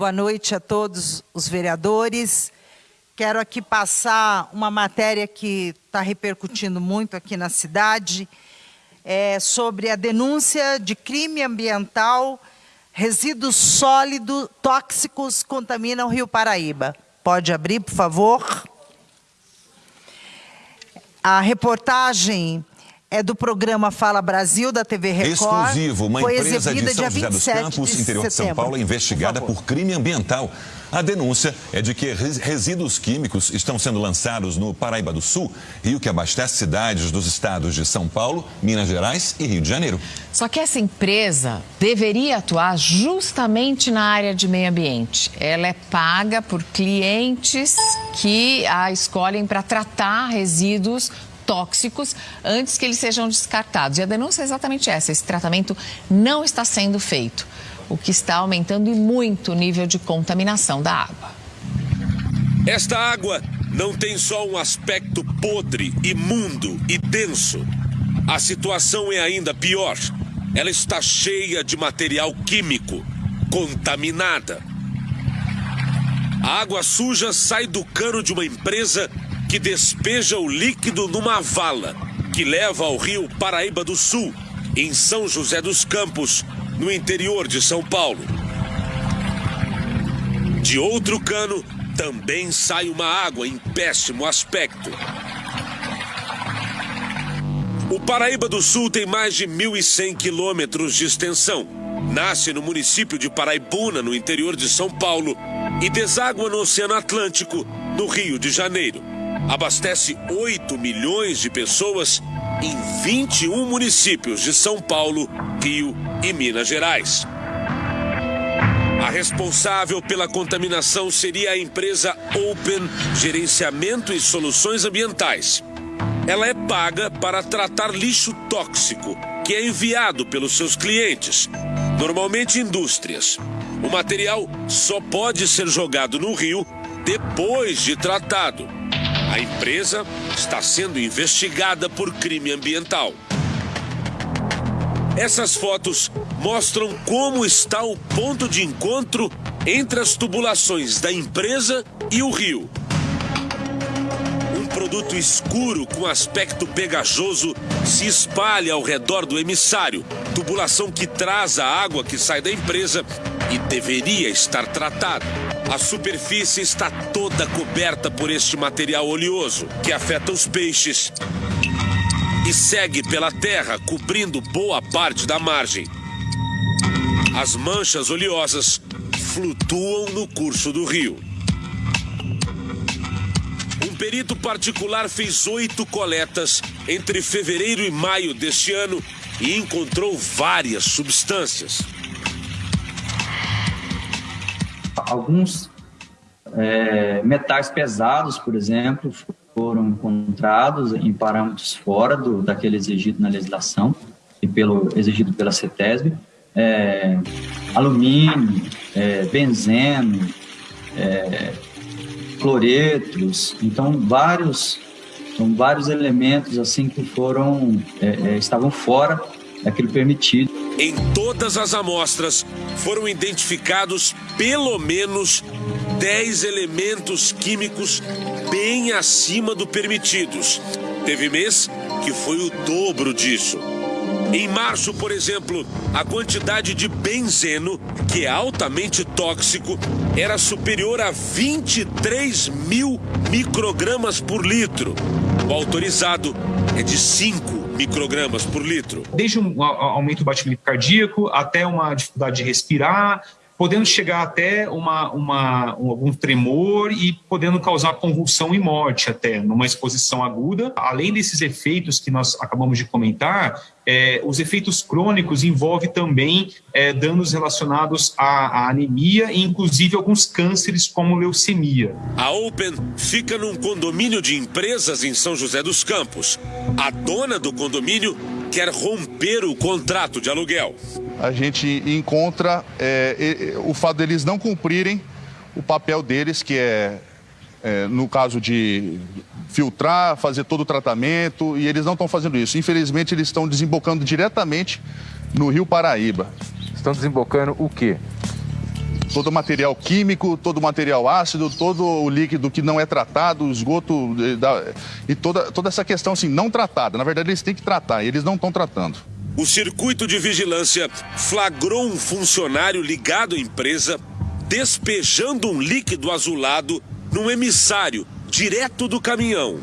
Boa noite a todos os vereadores. Quero aqui passar uma matéria que está repercutindo muito aqui na cidade, é sobre a denúncia de crime ambiental, resíduos sólidos tóxicos contaminam o Rio Paraíba. Pode abrir, por favor. A reportagem é do programa Fala Brasil, da TV Record. Exclusivo, uma Foi empresa de São José dos Campos, de interior de São Paulo, é investigada por, por crime ambiental. A denúncia é de que resíduos químicos estão sendo lançados no Paraíba do Sul, rio que abastece cidades dos estados de São Paulo, Minas Gerais e Rio de Janeiro. Só que essa empresa deveria atuar justamente na área de meio ambiente. Ela é paga por clientes que a escolhem para tratar resíduos tóxicos antes que eles sejam descartados. E a denúncia é exatamente essa: esse tratamento não está sendo feito, o que está aumentando e muito o nível de contaminação da água. Esta água não tem só um aspecto podre, imundo e denso. A situação é ainda pior. Ela está cheia de material químico, contaminada. A água suja sai do cano de uma empresa que despeja o líquido numa vala que leva ao rio Paraíba do Sul, em São José dos Campos, no interior de São Paulo. De outro cano também sai uma água em péssimo aspecto. O Paraíba do Sul tem mais de 1.100 quilômetros de extensão. Nasce no município de Paraibuna, no interior de São Paulo, e deságua no Oceano Atlântico, no Rio de Janeiro abastece 8 milhões de pessoas em 21 municípios de São Paulo, Rio e Minas Gerais. A responsável pela contaminação seria a empresa Open Gerenciamento e Soluções Ambientais. Ela é paga para tratar lixo tóxico que é enviado pelos seus clientes, normalmente indústrias. O material só pode ser jogado no rio depois de tratado a empresa está sendo investigada por crime ambiental. Essas fotos mostram como está o ponto de encontro entre as tubulações da empresa e o rio. Um produto escuro com aspecto pegajoso se espalha ao redor do emissário, tubulação que traz a água que sai da empresa e deveria estar tratada. A superfície está toda coberta por este material oleoso que afeta os peixes e segue pela terra, cobrindo boa parte da margem. As manchas oleosas flutuam no curso do rio. Um perito particular fez oito coletas entre fevereiro e maio deste ano e encontrou várias substâncias alguns é, metais pesados, por exemplo, foram encontrados em parâmetros fora do, daquele exigido na legislação e pelo exigido pela CETESB. É, alumínio, é, benzeno, é, cloretos, então vários são vários elementos assim que foram é, é, estavam fora daquilo permitido. Em todas as amostras foram identificados pelo menos 10 elementos químicos bem acima do permitidos. Teve mês que foi o dobro disso. Em março, por exemplo, a quantidade de benzeno, que é altamente tóxico, era superior a 23 mil microgramas por litro. O autorizado é de 5 microgramas por litro. Desde um aumento do batimento cardíaco até uma dificuldade de respirar, podendo chegar até uma, uma, um, algum tremor e podendo causar convulsão e morte até, numa exposição aguda. Além desses efeitos que nós acabamos de comentar, é, os efeitos crônicos envolvem também é, danos relacionados à, à, anemia e inclusive alguns cânceres como leucemia. A Open fica num condomínio de empresas em São José dos Campos. A dona do condomínio quer romper o contrato de aluguel a gente encontra é, o fato deles não cumprirem o papel deles, que é, é, no caso de filtrar, fazer todo o tratamento, e eles não estão fazendo isso. Infelizmente, eles estão desembocando diretamente no Rio Paraíba. Estão desembocando o quê? Todo material químico, todo material ácido, todo o líquido que não é tratado, esgoto e toda, toda essa questão assim, não tratada. Na verdade, eles têm que tratar, e eles não estão tratando. O circuito de vigilância flagrou um funcionário ligado à empresa despejando um líquido azulado num emissário direto do caminhão.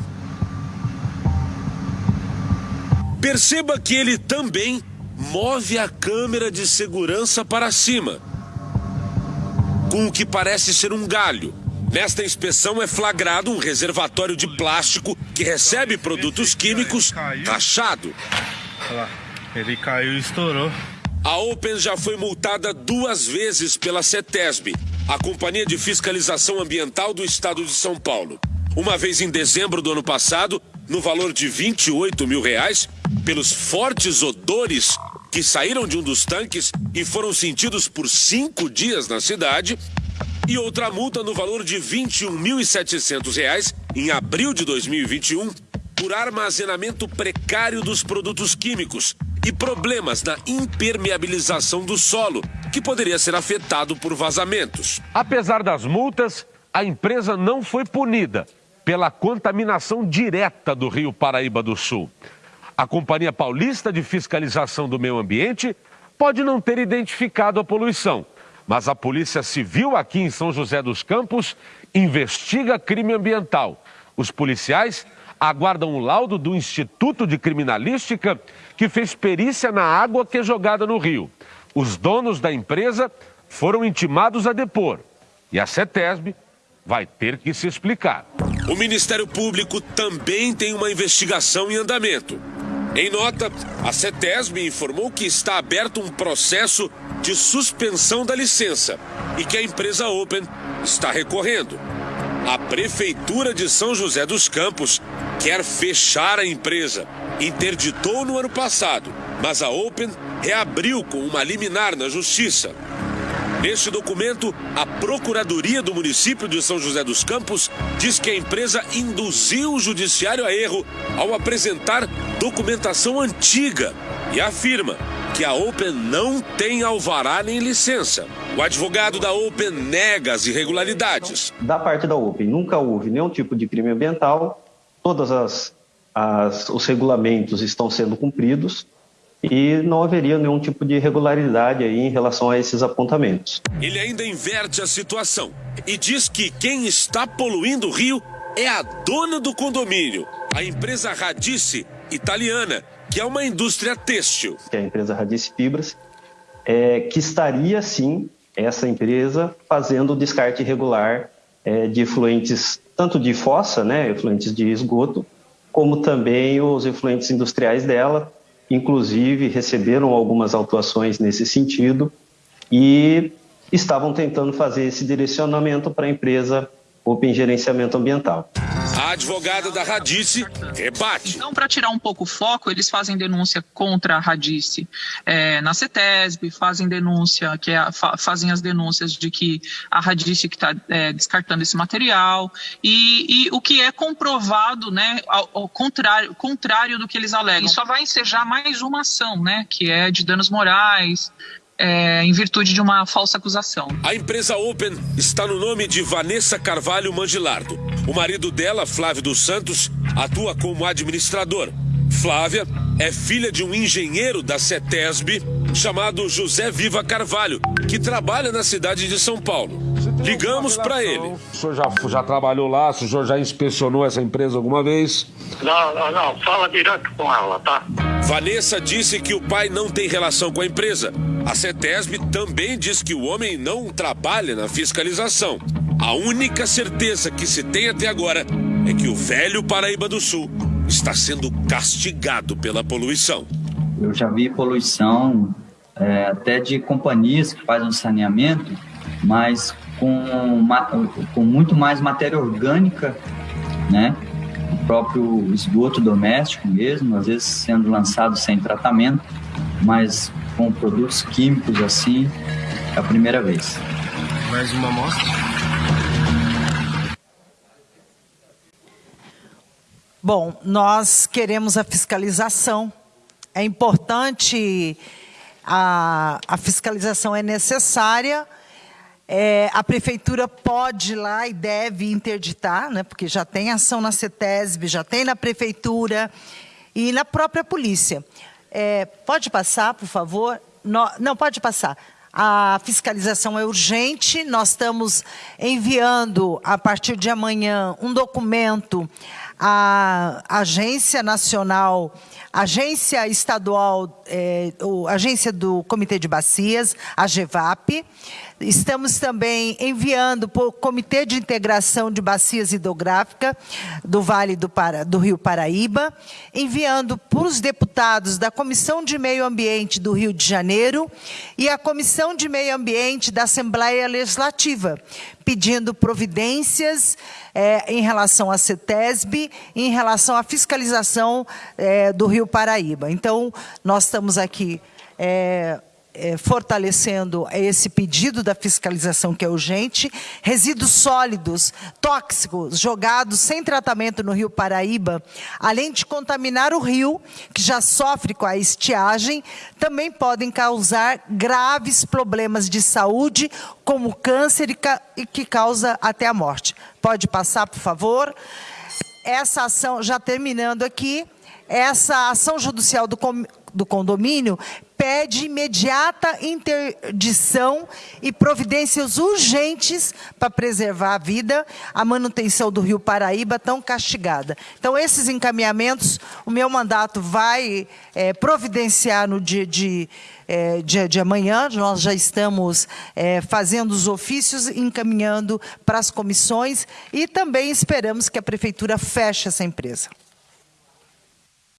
Perceba que ele também move a câmera de segurança para cima, com o que parece ser um galho. Nesta inspeção é flagrado um reservatório de plástico que recebe produtos químicos rachado. Ele caiu e estourou. A Open já foi multada duas vezes pela CETESB, a Companhia de Fiscalização Ambiental do Estado de São Paulo. Uma vez em dezembro do ano passado, no valor de 28 mil reais, pelos fortes odores que saíram de um dos tanques e foram sentidos por cinco dias na cidade, e outra multa no valor de R$ 21.700 em abril de 2021 por armazenamento precário dos produtos químicos e problemas na impermeabilização do solo, que poderia ser afetado por vazamentos. Apesar das multas, a empresa não foi punida pela contaminação direta do Rio Paraíba do Sul. A Companhia Paulista de Fiscalização do Meio Ambiente pode não ter identificado a poluição, mas a Polícia Civil aqui em São José dos Campos investiga crime ambiental. Os policiais aguardam o laudo do Instituto de Criminalística que fez perícia na água que é jogada no rio. Os donos da empresa foram intimados a depor e a CETESB vai ter que se explicar. O Ministério Público também tem uma investigação em andamento. Em nota, a CETESB informou que está aberto um processo de suspensão da licença e que a empresa Open está recorrendo. A Prefeitura de São José dos Campos quer fechar a empresa. Interditou no ano passado, mas a Open reabriu com uma liminar na Justiça. Neste documento, a Procuradoria do município de São José dos Campos diz que a empresa induziu o judiciário a erro ao apresentar documentação antiga e afirma que a Open não tem alvará nem licença. O advogado da Open nega as irregularidades. Da parte da Open, nunca houve nenhum tipo de crime ambiental, todos as, as, os regulamentos estão sendo cumpridos e não haveria nenhum tipo de irregularidade aí em relação a esses apontamentos. Ele ainda inverte a situação e diz que quem está poluindo o rio é a dona do condomínio, a empresa Radice italiana, que é uma indústria têxtil. Que é a empresa Radice Fibras, é, que estaria sim essa empresa fazendo o descarte irregular é, de efluentes tanto de fossa, né, efluentes de esgoto, como também os efluentes industriais dela, inclusive receberam algumas autuações nesse sentido e estavam tentando fazer esse direcionamento para a empresa Open Gerenciamento Ambiental. Advogada da Radice rebate. Então, para tirar um pouco o foco, eles fazem denúncia contra a Radice é, na CETESB, fazem denúncia, que é, fa, fazem as denúncias de que a Radice que está é, descartando esse material e, e, o que é comprovado, né, ao, ao, contrário, contrário do que eles alegam. E só vai ensejar mais uma ação, né, que é de danos morais, é, em virtude de uma falsa acusação. A empresa Open está no nome de Vanessa Carvalho Mangilardo. O marido dela, Flávio dos Santos, atua como administrador. Flávia é filha de um engenheiro da CETESB chamado José Viva Carvalho, que trabalha na cidade de São Paulo. Ligamos para ele. O senhor já, já trabalhou lá? O senhor já inspecionou essa empresa alguma vez? Não, não, não. Fala direto com ela, tá? Vanessa disse que o pai não tem relação com a empresa. A CETESB também diz que o homem não trabalha na fiscalização. A única certeza que se tem até agora é que o velho Paraíba do Sul está sendo castigado pela poluição. Eu já vi poluição é, até de companhias que fazem saneamento, mas com, com muito mais matéria orgânica, né? O próprio esgoto doméstico mesmo, às vezes sendo lançado sem tratamento, mas com produtos químicos assim, é a primeira vez. Mais uma amostra? Bom, nós queremos a fiscalização. É importante, a, a fiscalização é necessária É, a prefeitura pode ir lá e deve interditar, né, porque já tem ação na CETESB, já tem na prefeitura e na própria polícia. É, pode passar, por favor? No, não, pode passar. A fiscalização é urgente, nós estamos enviando, a partir de amanhã, um documento à Agência Nacional, Agência Estadual, é, Agência do Comitê de Bacias, a GEVAP, Estamos também enviando para o Comitê de Integração de Bacias Hidrográficas do Vale do, Para, do Rio Paraíba, enviando para os deputados da Comissão de Meio Ambiente do Rio de Janeiro e a Comissão de Meio Ambiente da Assembleia Legislativa, pedindo providências é, em relação à CETESB, em relação à fiscalização é, do Rio Paraíba. Então, nós estamos aqui é, é, fortalecendo esse pedido da fiscalização que é urgente, resíduos sólidos, tóxicos, jogados sem tratamento no rio Paraíba, além de contaminar o rio, que já sofre com a estiagem, também podem causar graves problemas de saúde, como câncer e que causa até a morte. Pode passar, por favor. Essa ação, já terminando aqui, essa ação judicial do, do condomínio pede imediata interdição e providências urgentes para preservar a vida, a manutenção do Rio Paraíba tão castigada. Então, esses encaminhamentos, o meu mandato vai é, providenciar no dia de, é, dia de amanhã, nós já estamos é, fazendo os ofícios, encaminhando para as comissões e também esperamos que a Prefeitura feche essa empresa.